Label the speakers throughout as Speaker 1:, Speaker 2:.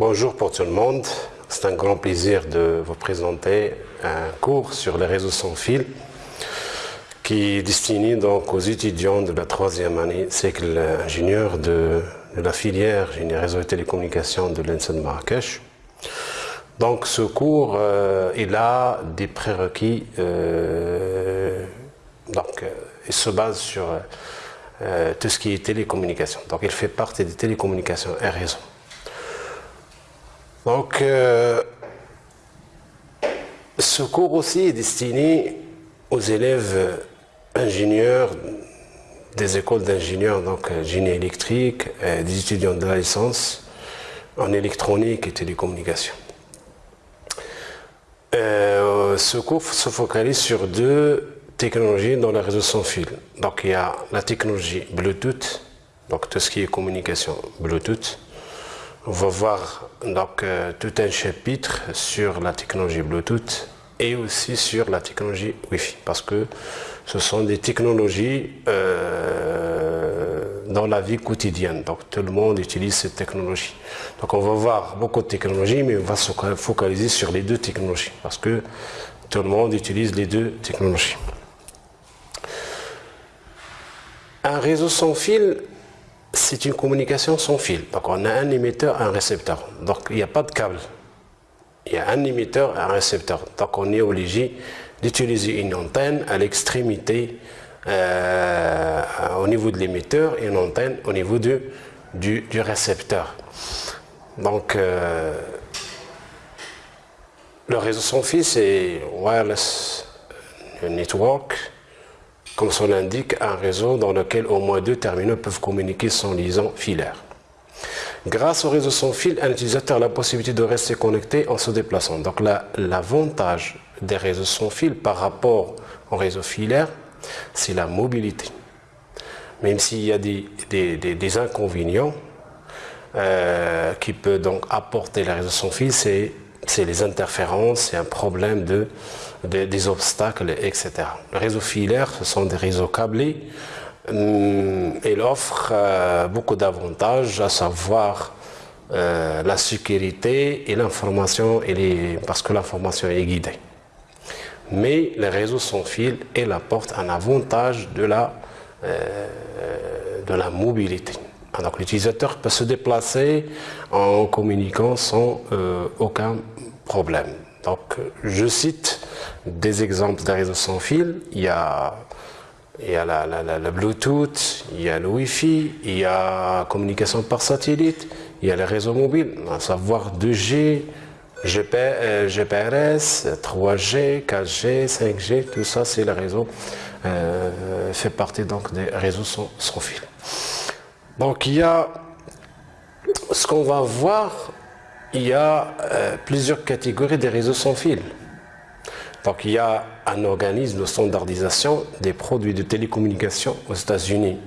Speaker 1: Bonjour pour tout le monde. C'est un grand plaisir de vous présenter un cours sur les réseaux sans fil qui est destiné donc aux étudiants de la troisième année cycle ingénieur de, la filière génie réseau et télécommunications de l'ENSA de Marrakech. Donc ce cours, euh, il a des prérequis, euh, donc euh, il se base sur tout ce qui est télécommunication. Donc il fait partie des télécommunications et réseaux. Donc, euh, ce cours aussi est destiné aux élèves ingénieurs des écoles d'ingénieurs, donc euh, génie électrique, euh, des étudiants de la licence en électronique et télécommunication. ce cours se focalise sur deux technologies dans le réseau sans fil. Donc il y a la technologie Bluetooth, donc tout ce qui est communication Bluetooth, on va voir donc euh, tout un chapitre sur la technologie Bluetooth et aussi sur la technologie Wi-Fi parce que ce sont des technologies euh, dans la vie quotidienne. Donc tout le monde utilise ces technologies. Donc on va voir beaucoup de technologies, mais on va se focaliser sur les deux technologies parce que tout le monde utilise les deux technologies. Un réseau sans fil c'est une communication sans fil. Donc on a un émetteur et un récepteur. Donc il n'y a pas de câble. Il y a un émetteur et un récepteur. Donc on est obligé d'utiliser une antenne à l'extrémité euh, au niveau de l'émetteur et une antenne au niveau du, du, récepteur. Donc euh, le réseau sans fil c'est wireless network comme son l'indique, un réseau dans lequel au moins deux terminaux peuvent communiquer sans liaison filaire. Grâce au réseau sans fil, un utilisateur a la possibilité de rester connecté en se déplaçant. Donc l'avantage des réseaux sans fil par rapport au réseau filaire, c'est la mobilité. Même s'il y a des, inconvénients euh, qui peuvent donc apporter les réseaux sans fil, c'est les interférences, c'est un problème de des, obstacles, etc. Le réseau filaire, ce sont des réseaux câblés. Hum, il offre euh, beaucoup d'avantages, à savoir euh, la sécurité et l'information, parce que l'information est guidée. Mais les réseaux sans fil, il apporte un avantage de la, euh, de la mobilité. L'utilisateur peut se déplacer en communiquant sans aucun problème. Donc je cite des exemples de réseaux sans fil. Il y a, il la, Bluetooth, il y a le Wi-Fi, il y a communication par satellite, il y a les réseaux mobiles, à savoir 2G, GPRS, 3G, 4G, 5G, tout ça c'est le réseau, euh, fait partie donc des réseaux sans fil. Donc il y a ce qu'on va voir, il y a euh, plusieurs catégories des réseaux sans fil. Donc il y a un organisme de standardisation des produits de télécommunication aux États-Unis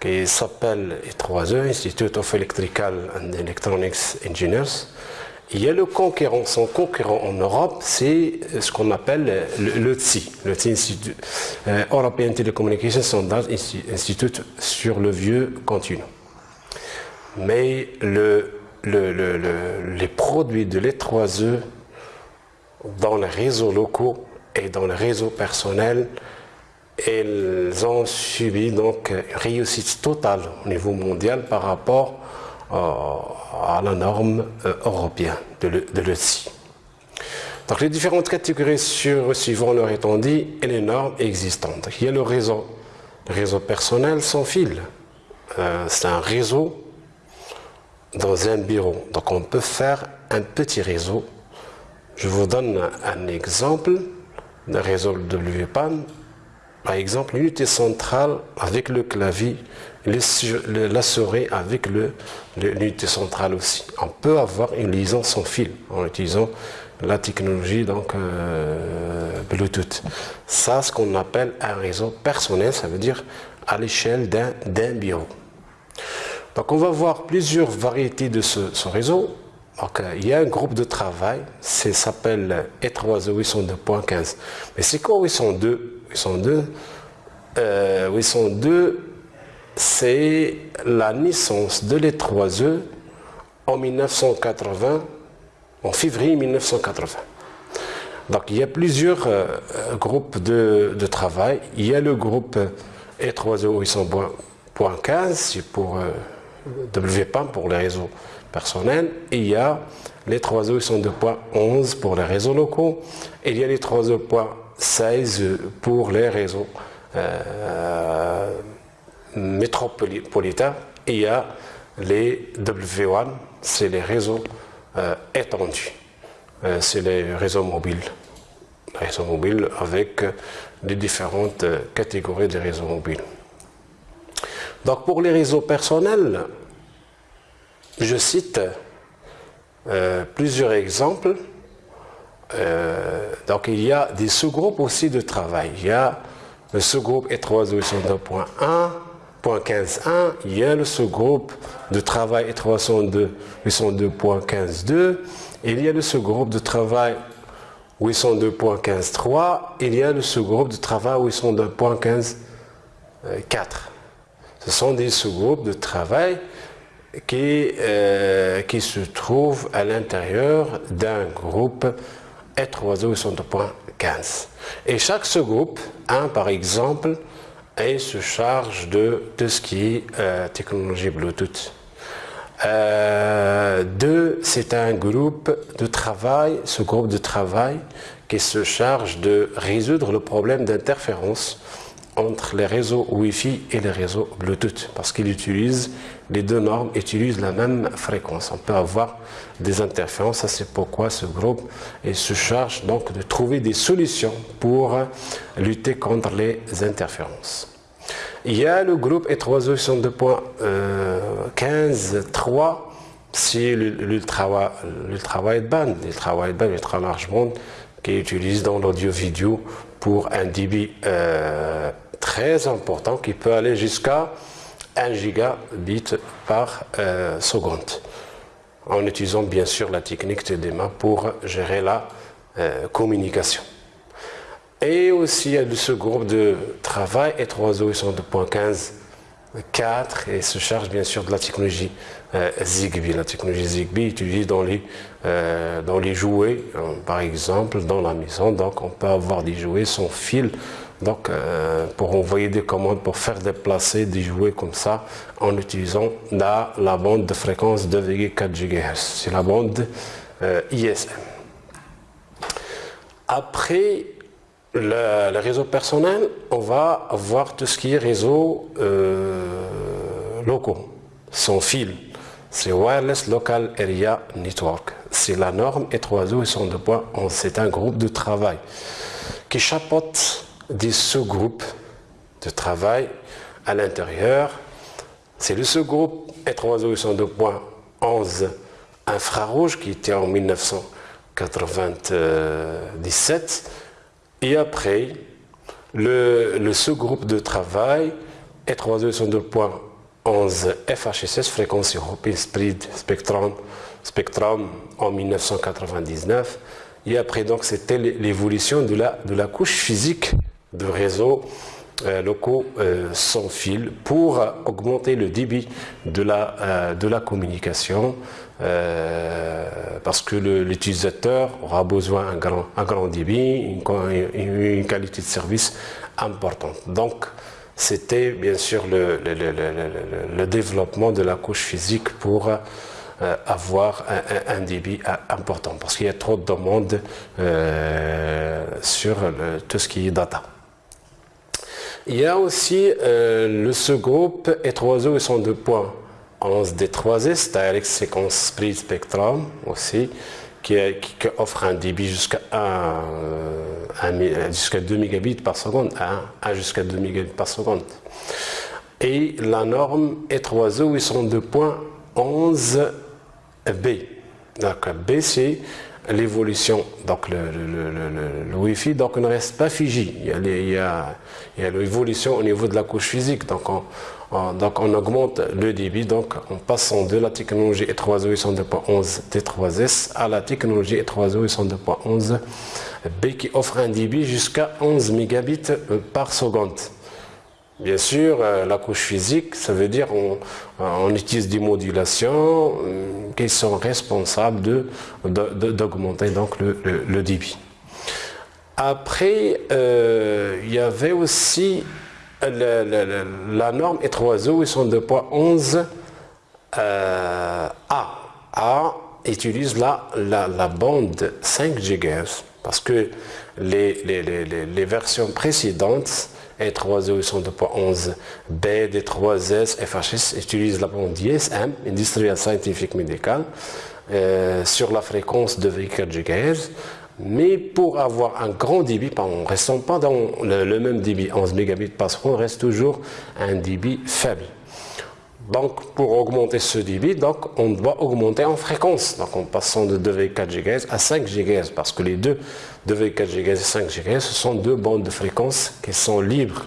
Speaker 1: qui s'appelle I3E, Institute of Electrical and Electronics Engineers. Il y a le concurrent, son concurrent en Europe, c'est ce qu'on appelle le, TSI, le TSI euh, European Telecommunication Standards Institute sur le vieux continent. Mais le, les produits de l'I3E dans les réseaux locaux et dans les réseaux personnels, elles ont subi donc une réussite totale au niveau mondial par rapport euh, à la norme euh, européenne de l'ETSI. Donc les différentes catégories sur, suivant leur étendue et les normes existantes. Il y a le réseau, le réseau personnel sans fil. Euh, c'est un réseau dans un bureau. Donc on peut faire un petit réseau je vous donne un exemple de réseau WPAN. Par exemple, l'unité centrale avec le clavier, la souris avec l'unité centrale aussi. On peut avoir une liaison sans fil en utilisant la technologie donc euh, Bluetooth. Ça, ce qu'on appelle un réseau personnel, ça veut dire à l'échelle d'un bureau. Donc on va voir plusieurs variétés de ce réseau il y a un groupe de travail, ça s'appelle E3E 802.15. Mais c'est quoi 802 802 euh, 802, c'est la naissance de l'E3E en 1980, en février 1980. Donc il y a plusieurs euh, groupes de, travail. Il y a le groupe E30800.15, c'est pour euh, WPAM pour les réseaux personnels. Il y a les 30802.11 pour les réseaux locaux. Et il y a les 3.16 pour les réseaux euh, métropolitains. Et il y a les W1, c'est les réseaux euh, étendus. Euh, c'est les réseaux mobiles. Les réseaux mobiles avec les différentes catégories de réseaux mobiles. Donc pour les réseaux personnels, je cite plusieurs exemples. Donc il y a des sous-groupes aussi de travail. Il y a le sous-groupe E302.1, .15.1, il y a le sous-groupe de travail 802.15.2, il y a le sous-groupe de travail 802.15.3, il y a le sous-groupe de travail 802.15.4. Ce sont des sous-groupes de travail qui, euh, qui se trouvent à l'intérieur d'un groupe E302.15. Et chaque sous-groupe a par exemple et se charge de tout ce qui est euh, technologie Bluetooth. Euh, deux, c'est un groupe de travail, ce groupe de travail qui se charge de résoudre le problème d'interférence entre les réseaux Wi-Fi et les réseaux Bluetooth parce qu'ils utilisent, les deux normes utilisent la même fréquence. On peut avoir des interférences, c'est pourquoi ce groupe se charge donc de trouver des solutions pour lutter contre les interférences. Il y a le groupe E362.15.3, c'est l'ultra wideband, l'ultra wideband, l'ultra large band qui est utilisé dans l'audio-vidéo pour un débit euh, très important qui peut aller jusqu'à 1 gigabit par euh, seconde en utilisant bien sûr la technique TDMA pour gérer la euh, communication. Et aussi a ce groupe de travail et 3 4 et se charge bien sûr de la technologie euh, Zigbee. La technologie Zigbee utilisée dans les, dans les jouets, par exemple dans la maison. Donc on peut avoir des jouets sans fil donc, euh, pour envoyer des commandes, pour faire déplacer des jouets comme ça, en utilisant la, bande de fréquence 2,4 GHz. C'est la bande ISM. Après, le, réseau personnel, on va avoir tout ce qui est réseau euh, locaux, sans fil. C'est Wireless Local Area Network. C'est la norme E3O et son points. C'est un groupe de travail qui chapeaute des sous-groupes de travail à l'intérieur. C'est le sous-groupe E3O et son points 11 infrarouge qui était en 1997 et après, le, sous-groupe de travail est 302.11 FHSS, fréquence européenne Spectrum, Spectrum en 1999. Et après, donc, c'était l'évolution de la couche physique de réseau euh, locaux euh, sans fil pour augmenter le débit de la, euh, communication parce que l'utilisateur aura besoin d'un grand, grand débit, une, qualité de service importante. Donc, c'était bien sûr le, le, développement de la couche physique pour avoir un, débit important parce qu'il y a trop de demandes sur tout ce qui est data. Il y a aussi euh, le sous-groupe E3O et son deux points 11 D3S, Direct Sequence Split Spectrum aussi, qui, offre un débit jusqu'à euh, jusqu'à 2 mégabits par 1, jusqu'à 2 mégabits. Et la norme E3O et son deux points 11 B. Donc B c'est l'évolution, donc le, Wi-Fi donc ne reste pas figé. Il y a, l'évolution au niveau de la couche physique. Donc on, on augmente le débit donc en passant de la technologie E302.11 T3S à la technologie E302.11 B qui offre un débit jusqu'à 11 mégabits par seconde. Bien sûr, euh, la couche physique, ça veut dire on, on utilise des modulations euh, qui sont responsables d'augmenter donc le, débit. Après, euh, il y avait aussi la norme E3O, ils sont 2.11 euh, A. A utilise la, bande 5 GHz parce que les, les, versions précédentes E3O sont 2.11 B, D3S, FHS utilisent la bande ISM, Industrial Scientific Medical, euh, sur la fréquence de 24 GHz. Mais pour avoir un grand débit, on ne reste pas dans le, même débit, 11 mégabits par seconde, on reste toujours un débit faible. Donc, pour augmenter ce débit, donc, on doit augmenter en fréquence. Donc, en passant de 2,4 GHz à 5 GHz, parce que les deux 2,4 GHz et 5 GHz, ce sont deux bandes de fréquence qui sont libres.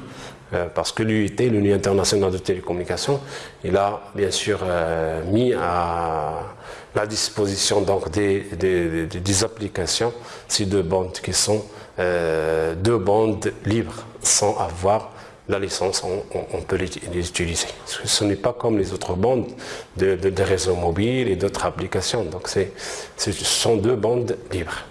Speaker 1: Euh, parce que l'UIT, l'Union internationale de télécommunications, il a bien sûr euh, mis à la disposition donc, des, des, applications ces deux bandes qui sont euh, deux bandes libres sans avoir la licence, on, peut les, utiliser. Ce n'est pas comme les autres bandes de, réseaux mobiles et d'autres applications. Donc, ce sont deux bandes libres.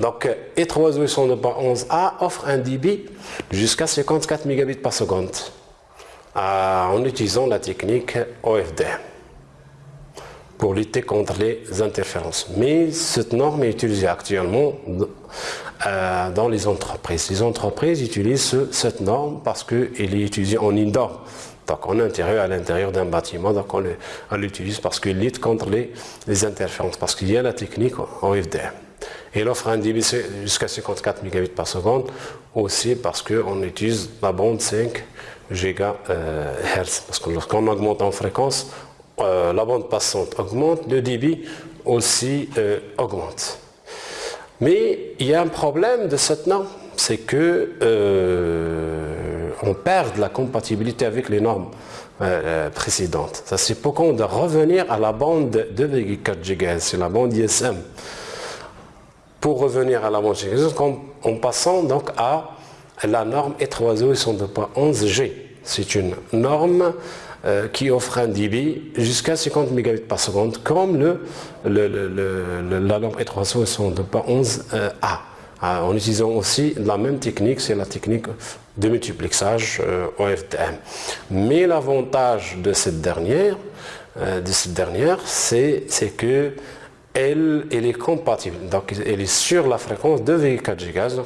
Speaker 1: Donc, E3 a offre un débit jusqu'à 54 mégabits par seconde en utilisant la technique OFD pour lutter contre les interférences. Mais cette norme est utilisée actuellement euh, dans les entreprises. Les entreprises utilisent cette norme parce qu'elle est utilisée en indoor, donc en intérieur, à l'intérieur d'un bâtiment, donc on l'utilise parce qu'elle lutte contre les, interférences, parce qu'il y a la technique en Elle offre un débit jusqu'à 54 mégabits par seconde, aussi parce qu'on utilise la bande 5 GHz, parce que lorsqu'on augmente en fréquence, euh, la bande passante augmente, le débit aussi euh, augmente. Mais il y a un problème de cette norme, c'est que euh, on perd la compatibilité avec les normes euh, précédentes. C'est pourquoi on doit revenir à la bande 2,4 GHz, c'est la bande ISM. Pour revenir à la GHz, en, passant donc à la norme E3O 102.11G. C'est une norme euh, qui offre un débit jusqu'à 50 mégabits par seconde, comme le, la lampe E300 de 11A. en utilisant aussi la même technique, c'est la technique de multiplexage euh, OFDM. Mais l'avantage de cette dernière, euh, de cette dernière, c'est que elle, est compatible. Donc, elle est sur la fréquence de 2,4 GHz.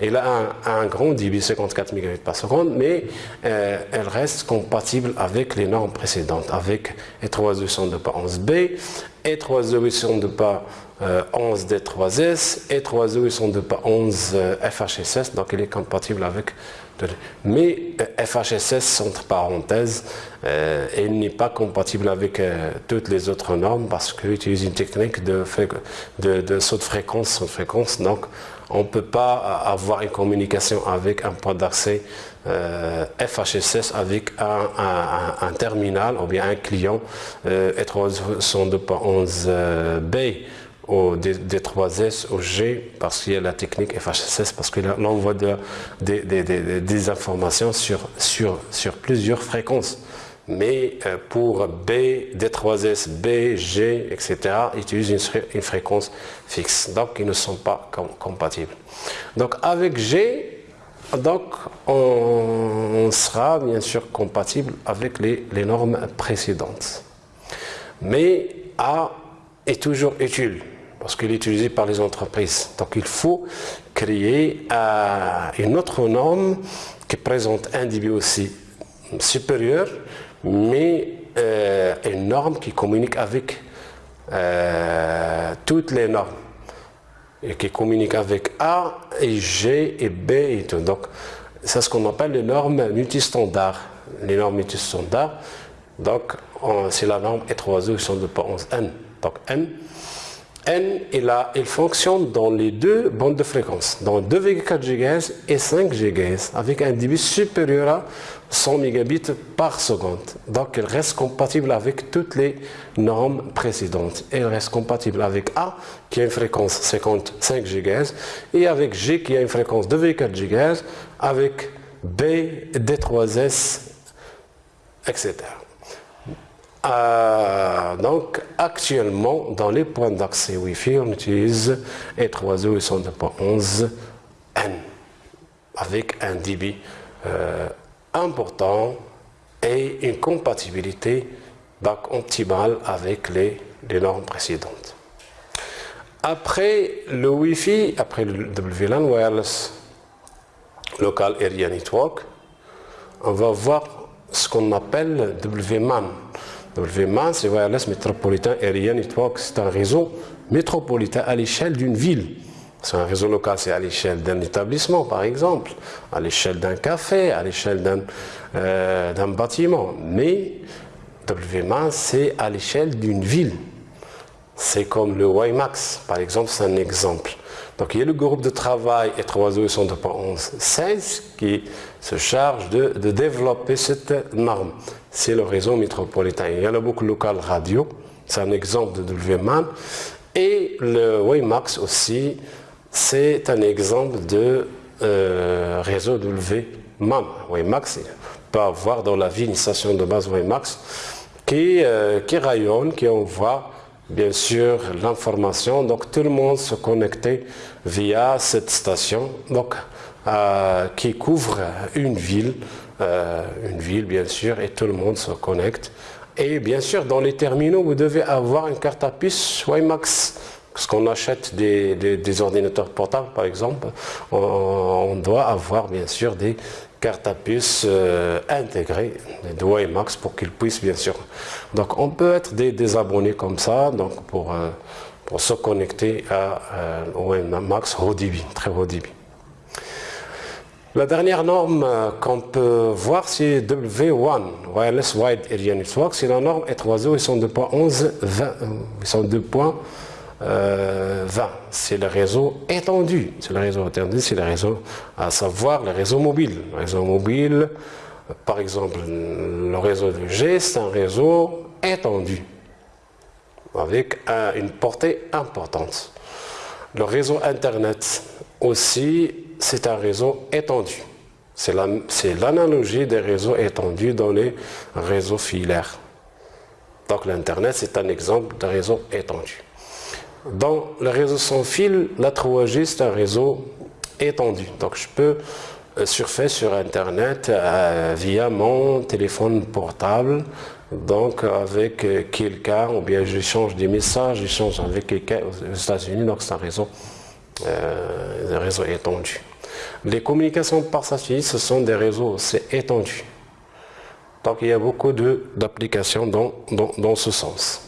Speaker 1: Elle a un, grand débit 54 Mbps par seconde, mais euh, elle reste compatible avec les normes précédentes, avec E3202.11b, E3202.11d3s, E3202.11 FHSS, donc elle est compatible avec mais euh, FHSS, entre parenthèses, euh, elle n'est pas compatible avec toutes les autres normes parce qu'elle utilise une technique de, de, saut de fréquence, saut de fréquence. Donc, on ne peut pas avoir une communication avec un point d'accès euh, FHSS avec un, terminal ou bien un client euh, 302.11b ou D3S ou G parce qu'il y a la technique FHSS parce que de, des informations sur, sur, sur plusieurs fréquences mais euh, pour B, D3S, B, G, etc., ils utilisent une, fréquence fixe. Donc, ils ne sont pas compatibles. Donc, avec G, donc, on, sera bien sûr compatible avec les, normes précédentes. Mais A est toujours utile parce qu'il est utilisé par les entreprises. Donc, il faut créer euh, une autre norme qui présente un débit aussi supérieur mais euh, une norme qui communique avec euh, toutes les normes et qui communique avec A et G et B et tout. Donc, c'est ce qu'on appelle les normes multistandards. Les normes multistandards, donc c'est la norme E3E sont de 11N. Donc N, N il, a, il fonctionne dans les deux bandes de fréquence, dans 2,4 GHz et 5 GHz, avec un débit supérieur à 100 mégabits par seconde. Donc, elle reste compatible avec toutes les normes précédentes. Elle reste compatible avec A, qui a une fréquence 55 GHz, et avec G, qui a une fréquence de 24 GHz, avec B, D3S, etc. Euh, donc, actuellement, dans les points d'accès Wi-Fi, on utilise E3E et 102.11 N avec un débit euh, important et une compatibilité optimale avec les, les, normes précédentes. Après le Wi-Fi, après le WLAN Wireless Local Area Network, on va voir ce qu'on appelle WMAN. WMAN, c'est Wireless Metropolitan Area Network, c'est un réseau métropolitain à l'échelle d'une ville. C'est un réseau local, c'est à l'échelle d'un établissement, par exemple, à l'échelle d'un café, à l'échelle d'un euh, bâtiment. Mais WMAN, c'est à l'échelle d'une ville. C'est comme le WiMAX, par exemple, c'est un exemple. Donc il y a le groupe de travail et 3 16 qui se charge de, développer cette norme. C'est le réseau métropolitain. Il y a beaucoup local radio, c'est un exemple de WMAN. Et le WiMAX aussi, c'est un exemple de euh, réseau WMAN. WiMAX peut avoir dans la ville une station de base WiMAX qui, euh, qui rayonne, qui envoie bien sûr l'information. Donc tout le monde se connectait via cette station donc, euh, qui couvre une ville, une ville bien sûr, et tout le monde se connecte. Et bien sûr, dans les terminaux, vous devez avoir une carte à puce WiMAX parce qu'on achète des, ordinateurs portables, par exemple, on, doit avoir bien sûr des cartes à puce euh, intégrées, des WiMAX pour qu'ils puissent bien sûr. Donc on peut être des, abonnés comme ça, donc pour, euh, se connecter à euh, WiMAX haut débit, très haut débit. La dernière norme euh, qu'on peut voir, c'est W1, Wireless Wide Area Network. C'est la norme E3O 802.11, 22.11 euh, va. C'est le réseau étendu. C'est le réseau étendu, c'est le réseau, à savoir le réseau mobile. Le réseau mobile, par exemple, le réseau de G, c'est un réseau étendu, avec une portée importante. Le réseau Internet aussi, c'est un réseau étendu. C'est l'analogie des réseaux étendus dans les réseaux filaires. Donc l'Internet, c'est un exemple de réseau étendu. Dans le réseau sans fil, la 3G, c'est un réseau étendu. Donc je peux euh, surfer sur Internet euh, via mon téléphone portable, donc avec euh, quelqu'un, ou bien j'échange des messages, j'échange avec quelqu'un aux États-Unis, donc c'est un réseau, réseau étendu. Les communications par satellite, ce sont des réseaux c'est étendus. Donc il y a beaucoup d'applications dans, dans ce sens.